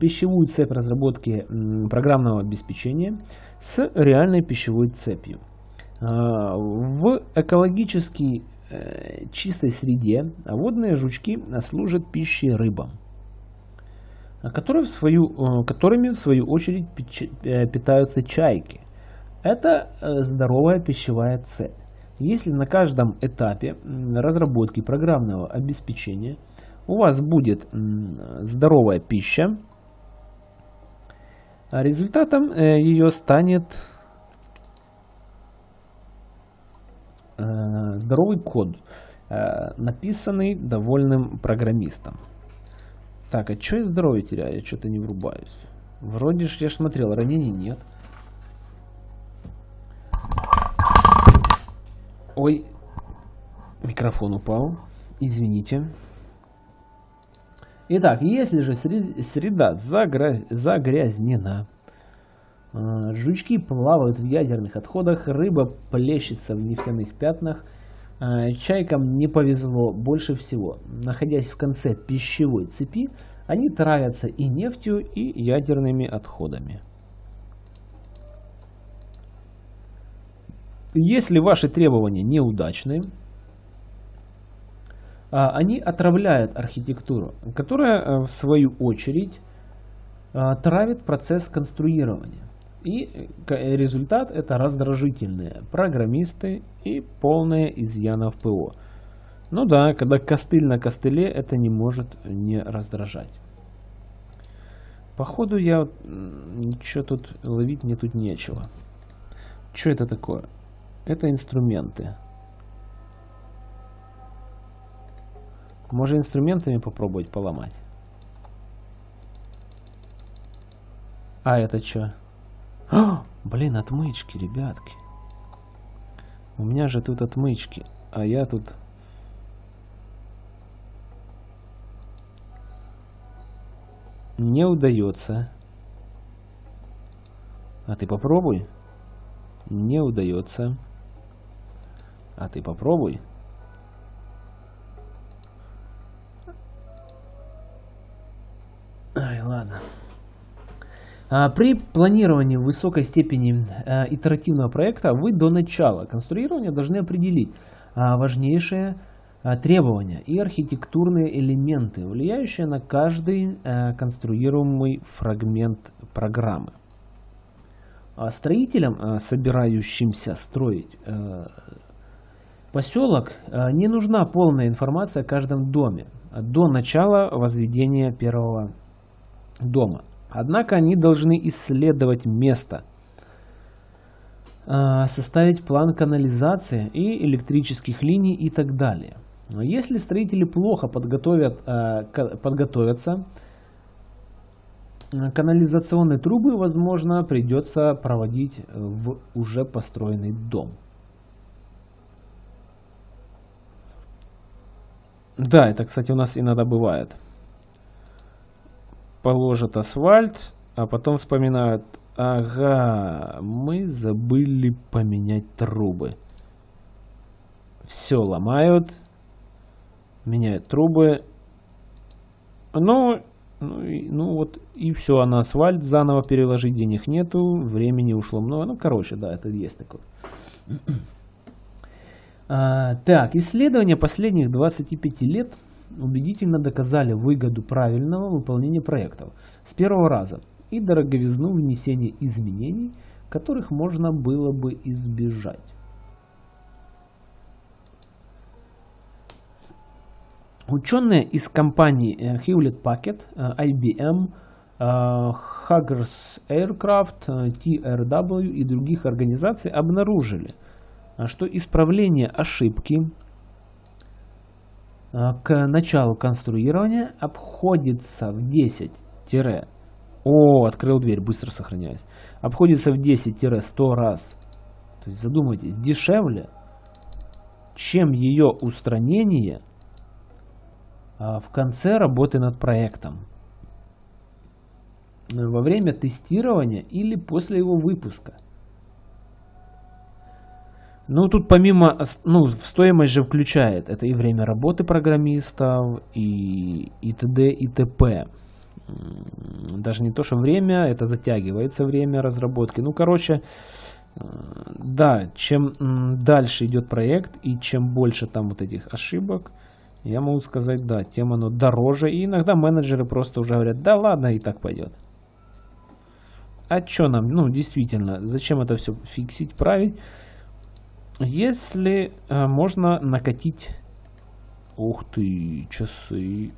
пищевую цепь разработки программного обеспечения с реальной пищевой цепью. Э, в экологически э, чистой среде водные жучки служат пищей рыбам которые в свою, э, которыми в свою очередь э, питаются чайки. Это здоровая пищевая цепь. Если на каждом этапе разработки программного обеспечения у вас будет здоровая пища, а результатом ее станет здоровый код, написанный довольным программистом. Так, а что я здоровье теряю? Я что-то не врубаюсь. Вроде ж я смотрел, ранений нет. Ой, микрофон упал. Извините. Итак, если же среда загряз... загрязнена, Э, жучки плавают в ядерных отходах, рыба плещется в нефтяных пятнах. Э, чайкам не повезло больше всего. Находясь в конце пищевой цепи, они травятся и нефтью, и ядерными отходами. Если ваши требования неудачные, а, они отравляют архитектуру, которая э, в свою очередь э, травит процесс конструирования. И э, результат это раздражительные программисты и полное изъяна в ПО. Ну да, когда костыль на костыле, это не может не раздражать. Походу я ничего тут ловить мне тут нечего. Что это такое? Это инструменты. Может инструментами попробовать поломать? А это что? Блин, отмычки, ребятки. У меня же тут отмычки, а я тут... Не удается. А ты попробуй. Не удается. А ты попробуй. Ай, ладно. А, при планировании высокой степени а, итеративного проекта вы до начала конструирования должны определить а, важнейшие требования и архитектурные элементы, влияющие на каждый конструируемый фрагмент программы. Строителям, собирающимся строить Поселок э, не нужна полная информация о каждом доме до начала возведения первого дома. Однако они должны исследовать место, э, составить план канализации и электрических линий и так далее. Но если строители плохо подготовят, э, подготовятся, канализационные трубы, возможно, придется проводить в уже построенный дом. Да, это, кстати, у нас иногда бывает. Положат асфальт, а потом вспоминают, ага, мы забыли поменять трубы. Все ломают, меняют трубы. Ну, ну, и, ну вот и все, а на асфальт заново переложить денег нету, времени ушло много. Ну, короче, да, это есть такое. А, так, исследования последних 25 лет убедительно доказали выгоду правильного выполнения проектов с первого раза и дороговизну внесения изменений, которых можно было бы избежать. Ученые из компаний э, Hewlett Packard, э, IBM, э, Huggers Aircraft, TRW и других организаций обнаружили – что исправление ошибки а, к началу конструирования обходится в 10 О, открыл дверь, быстро сохраняюсь. Обходится в 10-100 раз. То есть задумайтесь, дешевле, чем ее устранение а, в конце работы над проектом. Во время тестирования или после его выпуска. Ну, тут помимо, ну, стоимость же включает, это и время работы программистов, и, и т.д. и т.п. Даже не то, что время, это затягивается время разработки. Ну, короче, э, да, чем дальше идет проект, и чем больше там вот этих ошибок, я могу сказать, да, тем оно дороже. И иногда менеджеры просто уже говорят, да ладно, и так пойдет. А что нам, ну, действительно, зачем это все фиксить, править? Если э, можно накатить... Ух ты, часы.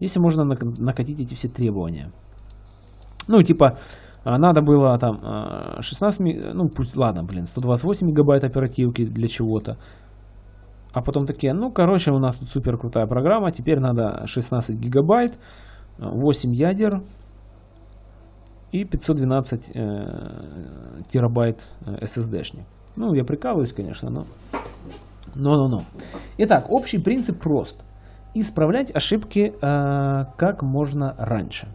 Если можно накатить эти все требования. Ну, типа, а, надо было там 16, э, ну, пусть, ладно, блин, 128 мегабайт оперативки для чего-то. А потом такие, ну, короче, у нас тут супер крутая программа, теперь надо 16 гигабайт, 8 ядер и 512 э, терабайт э, SSD-шник. Ну, я прикалываюсь, конечно, но... Но-но-но. Итак, общий принцип прост. Исправлять ошибки э, как можно раньше.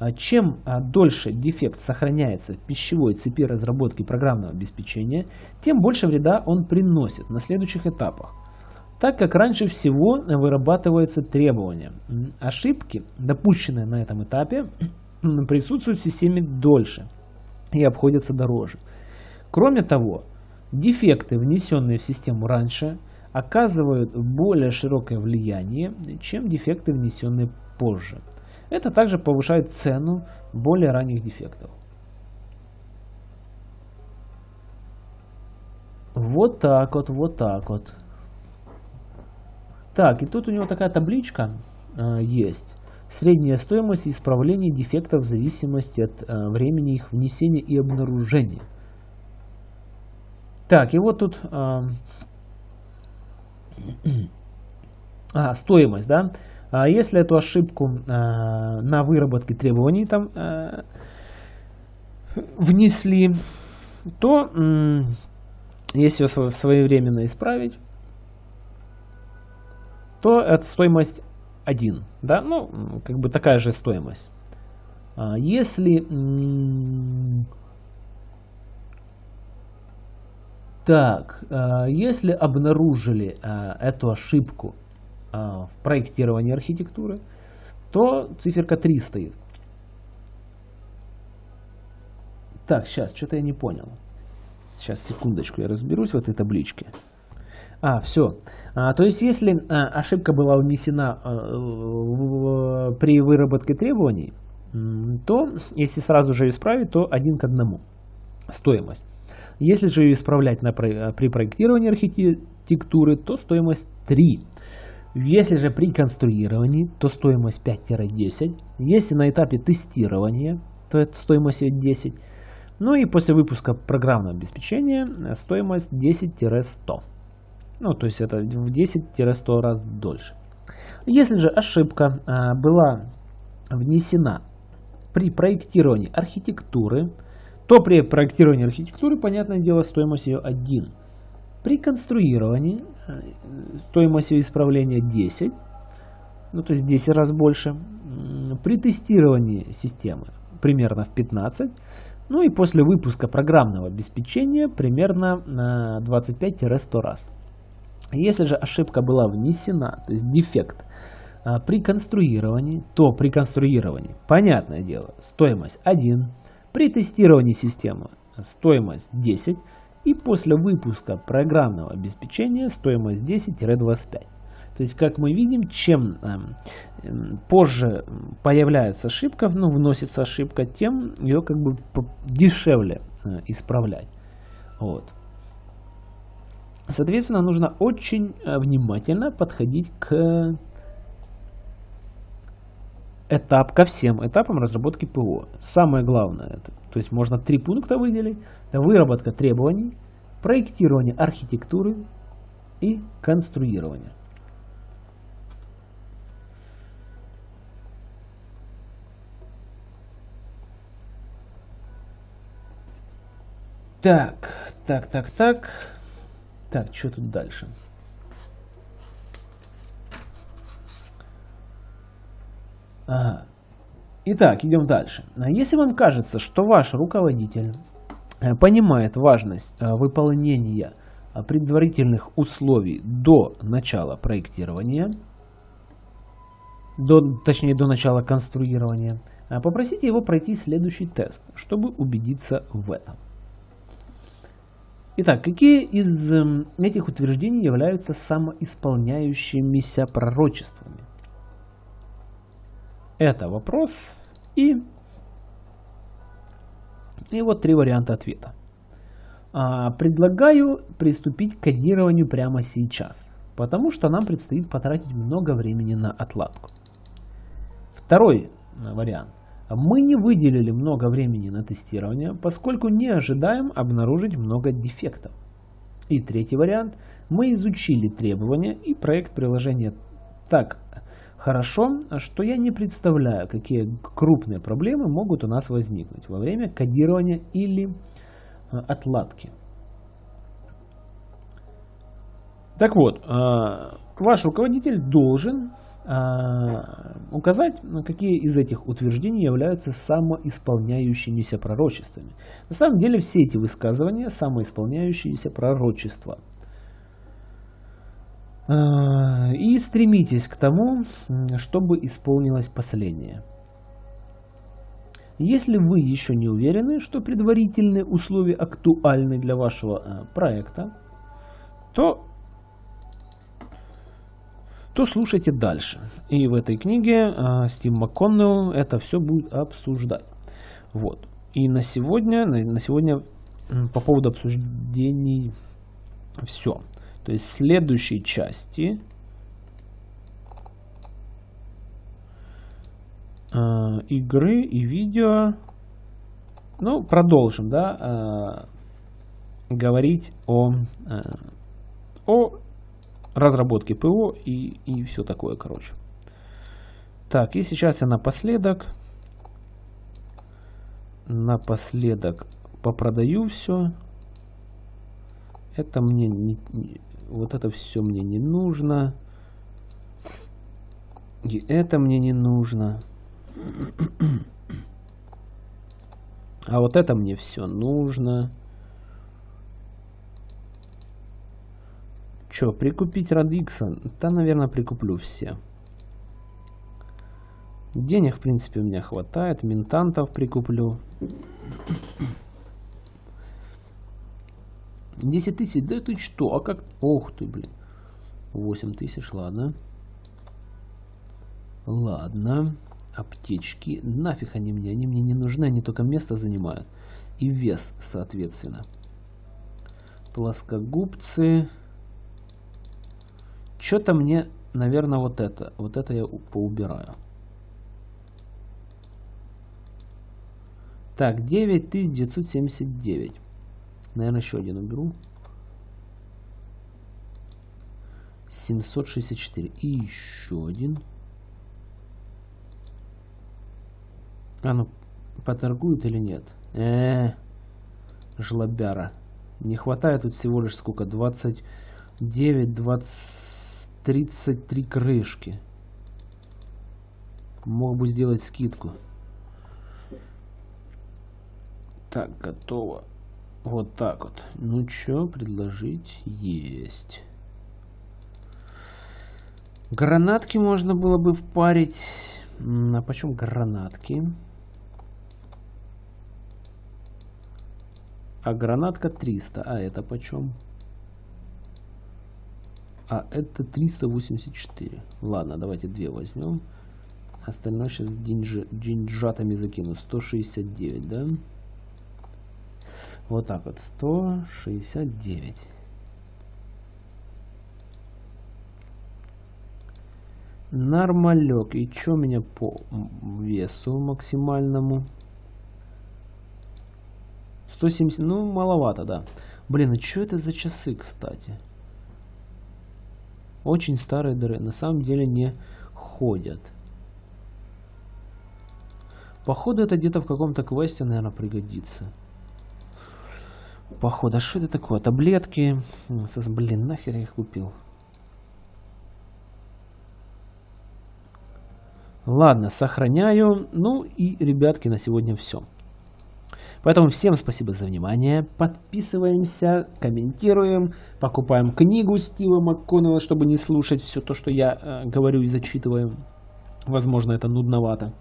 А чем а, дольше дефект сохраняется в пищевой цепи разработки программного обеспечения, тем больше вреда он приносит на следующих этапах. Так как раньше всего вырабатывается требование. Ошибки, допущенные на этом этапе, присутствуют в системе дольше и обходятся дороже. Кроме того, дефекты, внесенные в систему раньше, оказывают более широкое влияние, чем дефекты, внесенные позже. Это также повышает цену более ранних дефектов. Вот так вот, вот так вот. Так, и тут у него такая табличка э, есть. Средняя стоимость исправления дефектов в зависимости от э, времени их внесения и обнаружения. Так, и вот тут э, а, стоимость, да. А если эту ошибку э, на выработке требований там э, внесли, то э, если ее своевременно исправить, то это стоимость 1. Да? Ну, как бы такая же стоимость. А если... Так, а если обнаружили а, эту ошибку а, в проектировании архитектуры, то циферка 3 стоит. Так, сейчас, что-то я не понял. Сейчас, секундочку, я разберусь в этой табличке. А, все. А, то есть, если а, ошибка была внесена а, в, при выработке требований, то, если сразу же исправить, то один к одному стоимость. Если же ее исправлять на, при проектировании архитектуры, то стоимость 3. Если же при конструировании, то стоимость 5-10. Если на этапе тестирования, то это стоимость 10. Ну и после выпуска программного обеспечения стоимость 10-100. Ну, то есть это в 10-100 раз дольше. Если же ошибка а, была внесена при проектировании архитектуры, то при проектировании архитектуры, понятное дело, стоимость ее 1. При конструировании а, стоимость ее исправления 10, ну то есть 10 раз больше. При тестировании системы примерно в 15. Ну и после выпуска программного обеспечения примерно на 25-100 раз. Если же ошибка была внесена, то есть дефект, а, при конструировании, то при конструировании, понятное дело, стоимость 1, при тестировании системы стоимость 10 и после выпуска программного обеспечения стоимость 10-25. То есть, как мы видим, чем э, позже появляется ошибка, ну, вносится ошибка, тем ее как бы дешевле э, исправлять. Вот. Соответственно, нужно очень э, внимательно подходить к этап, ко всем этапам разработки ПО. Самое главное, это, то есть можно три пункта выделить. Это выработка требований, проектирование архитектуры и конструирование. Так, так, так, так. Так, что тут дальше? Итак, идем дальше. Если вам кажется, что ваш руководитель э, понимает важность э, выполнения предварительных условий до начала проектирования, до, точнее до начала конструирования, попросите его пройти следующий тест, чтобы убедиться в этом. Итак, какие из эм, этих утверждений являются самоисполняющимися пророчествами? Это вопрос и, и вот три варианта ответа. А, предлагаю приступить к кодированию прямо сейчас, потому что нам предстоит потратить много времени на отладку. Второй э, вариант. Мы не выделили много времени на тестирование, поскольку не ожидаем обнаружить много дефектов. И третий вариант. Мы изучили требования и проект приложения так хорошо, что я не представляю, какие крупные проблемы могут у нас возникнуть во время кодирования или э, отладки. Так вот, э, ваш руководитель должен а, указать, какие из этих утверждений являются самоисполняющимися пророчествами. На самом деле все эти высказывания самоисполняющиеся пророчества. А, и стремитесь к тому, чтобы исполнилось последнее. Если вы еще не уверены, что предварительные условия актуальны для вашего а, проекта, то то слушайте дальше. И в этой книге э, Стив МакКоннелл это все будет обсуждать. Вот. И на сегодня, на сегодня по поводу обсуждений все. То есть в следующей части э, игры и видео, ну, продолжим, да, э, говорить о, э, о разработки ПО и, и все такое, короче. Так, и сейчас я напоследок, напоследок попродаю все. Это мне не, не вот это все мне не нужно. И это мне не нужно. А вот это мне все нужно. Че, прикупить Радикса? Да, наверное, прикуплю все. Денег, в принципе, у меня хватает. Ментантов прикуплю. 10 тысяч? Да ты что? А как? Ох ты, блин. 8 тысяч, ладно. Ладно. Аптечки. Нафиг они мне? Они мне не нужны, они только место занимают. И вес, соответственно. Плоскогубцы. Что-то мне, наверное, вот это. Вот это я поубираю. Так, 9979. Наверное, еще один уберу. 764. И еще один. А ну, поторгуют или нет? Э, -э жлобяра. Не хватает тут всего лишь сколько? 29, 20... 33 крышки. Мог бы сделать скидку. Так, готово. Вот так вот. Ну что, предложить? Есть. Гранатки можно было бы впарить. А почем гранатки? А гранатка 300. А это почем? А это 384. Ладно, давайте две возьмем. Остальное сейчас деньж... деньжатами закину. 169, да? Вот так вот. 169. Нормалек. И у меня по весу максимальному? 170. Ну, маловато, да. Блин, а что это за часы, кстати? Очень старые дыры. На самом деле не ходят. Походу это где-то в каком-то квесте, наверное, пригодится. Походу, а что это такое? Таблетки. Блин, нахер я их купил. Ладно, сохраняю. Ну и, ребятки, на сегодня все. Поэтому всем спасибо за внимание. Подписываемся, комментируем, покупаем книгу Стива МакКоннелла, чтобы не слушать все то, что я э, говорю и зачитываю. Возможно, это нудновато.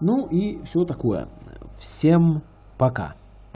Ну и все такое. Всем пока.